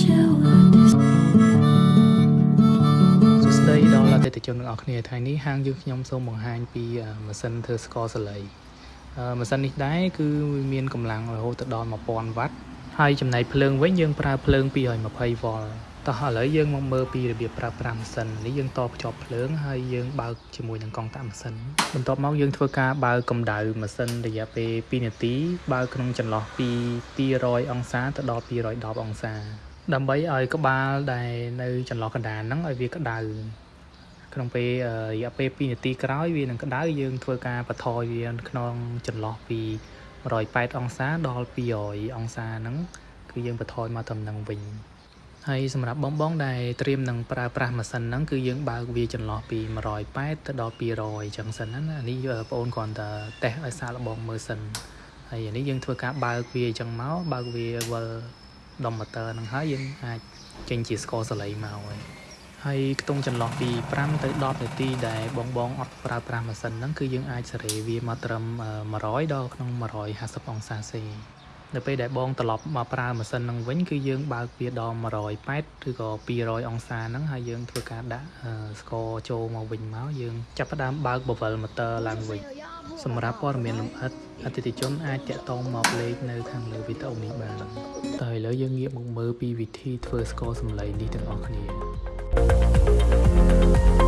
share what is សួស្តីដល់អតិថិជនទាំងអស់គ្នាថ្ងៃនេះហាងយើងខ្ញុំសូមបង្ហាញពីអឺម៉ាស៊ីនធ្វើស្ករសលៃអឺម៉ាស៊ីននេះដែរគឺវាមានកម្លាំងរហូតដល់1000វ៉ាត់ហើយចំណែកភ្លើងវិញយើងប្រើភ្លើង220វ៉ុលតោះឥឡូវយើងមកមើលពីរបៀបប្រើប្រាស់ម៉ាស៊ីននេះយើងតភ្ជាប់ភ្លើងហើយយើងបើកជាមួយនឹងកង់តាក់ម៉ាស៊ីនបន្ទាប់មកយើងធ្វើការបើកកម្ដៅម៉ាស៊ីនរយៈពេល2នាទីបើកក្នុងចន្លោះពី200អង្សាទៅដល់210អង្សា ដើម្បីឲ្យក្បាលដែលនៅចន្លោះកណ្ដាលហ្នឹងឲ្យវាក្តៅក្នុងពេលអឺរយៈពេល2នាទីក្រោយវានឹងក្តៅយើងធ្វើការបន្ថយវាក្នុងចន្លោះពី180អង្សាដល់200អង្សាហ្នឹងគឺយើងបន្ថយមកត្រឹមហ្នឹងវិញហើយសម្រាប់បងបងដែលត្រៀមនឹងប្រើប្រាស់ម៉ាស៊ីនហ្នឹងគឺយើងបើកវាចន្លោះពី180ទៅដល់200អញ្ចឹងសិនណាអានេះបងអូនគ្រាន់តែតេស្តឲ្យសាកល្បងមើលសិនហើយអានេះយើងធ្វើការបើកវាអញ្ចឹងមកបើកវាវិល ដុំម៉ូទ័រហ្នឹងហើយយើងអាចចេញជាស្ករសលៃមកហើយហើយខ្ទង់ចន្លោះពី5ទៅ10នាទីដែលបងបងអត់ប្រើប្រាស់ម៉ាស៊ីនហ្នឹងគឺយើងអាចសេរីវាមកត្រឹម100ដល់ក្នុង150អង្សាសេនៅពេលដែលបងត្រឡប់មកប្រើម៉ាស៊ីនហ្នឹងវិញគឺយើងបើកវាដល់180ឬក៏200អង្សាហ្នឹងហើយយើងធ្វើការដាក់អឺស្ករចូលមកវិញមកយើងចាប់ផ្ដើមបើកបវិលម៉ូទ័រឡើងវិញ សម្រាប់ព័ត៌មានលម្អិតអតិថិជនអាចតាក់ទងមកលេខនៅខាងលើវីដេអូនេះបានតែឥឡូវយើងងាកមកមើលពីវិធីធ្វើស្ករសម្លៃនេះទាំងអស់គ្នា Thank